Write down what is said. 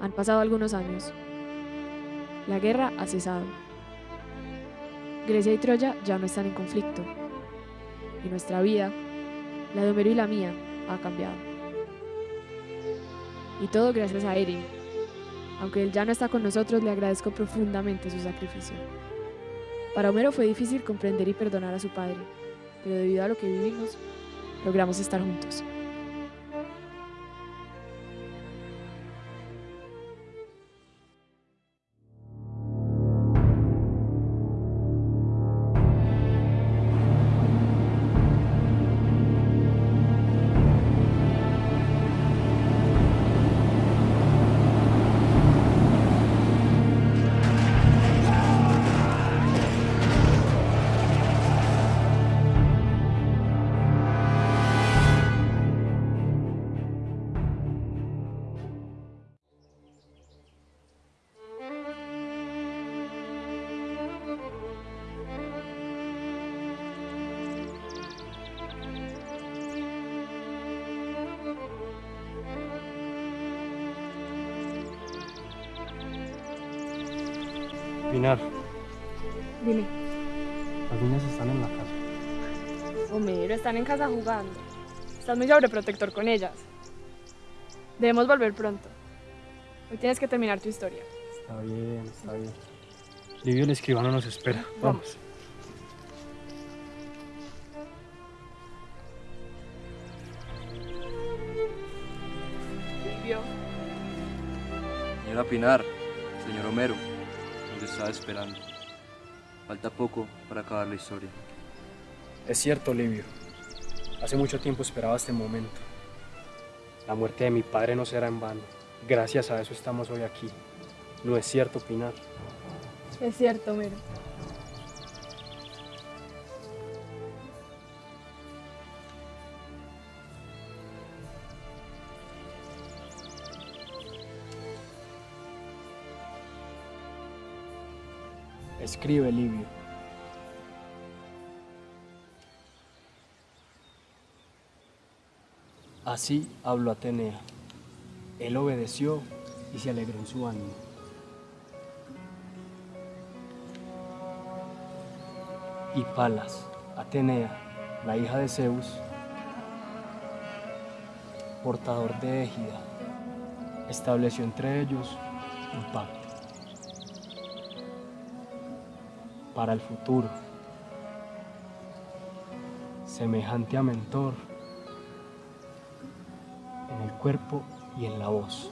Han pasado algunos años. La guerra ha cesado. Grecia y Troya ya no están en conflicto. Y nuestra vida, la de Homero y la mía, ha cambiado. Y todo gracias a Erin. Aunque él ya no está con nosotros, le agradezco profundamente su sacrificio. Para Homero fue difícil comprender y perdonar a su padre, pero debido a lo que vivimos, logramos estar juntos. Pinar, Dime, las niñas están en la casa. Homero, están en casa jugando. Estás muy sobreprotector con ellas. Debemos volver pronto. Hoy tienes que terminar tu historia. Está bien, está bien. Livio el escribano nos espera. Vamos. Livio. Señora Pinar, señor Homero, estaba esperando. Falta poco para acabar la historia. Es cierto, Livio. Hace mucho tiempo esperaba este momento. La muerte de mi padre no será en vano. Gracias a eso estamos hoy aquí. ¿No es cierto, Pinar? Es cierto, Homero. Escribe, Livio. Así habló Atenea. Él obedeció y se alegró en su ánimo. Y Palas, Atenea, la hija de Zeus, portador de Égida, estableció entre ellos un pacto para el futuro, semejante a Mentor en el cuerpo y en la voz.